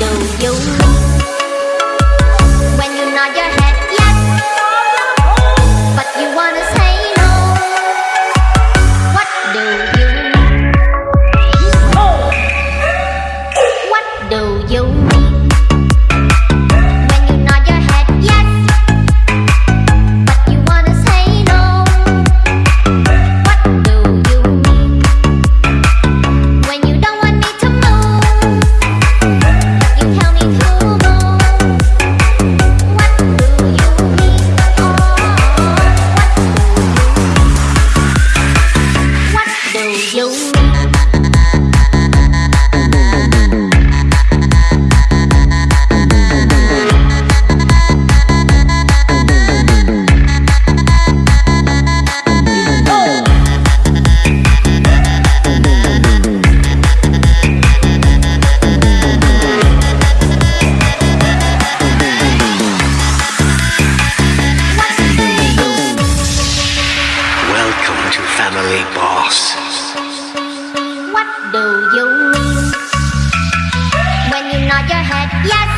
đầu dấu family boss. What do you mean when you nod your head yes?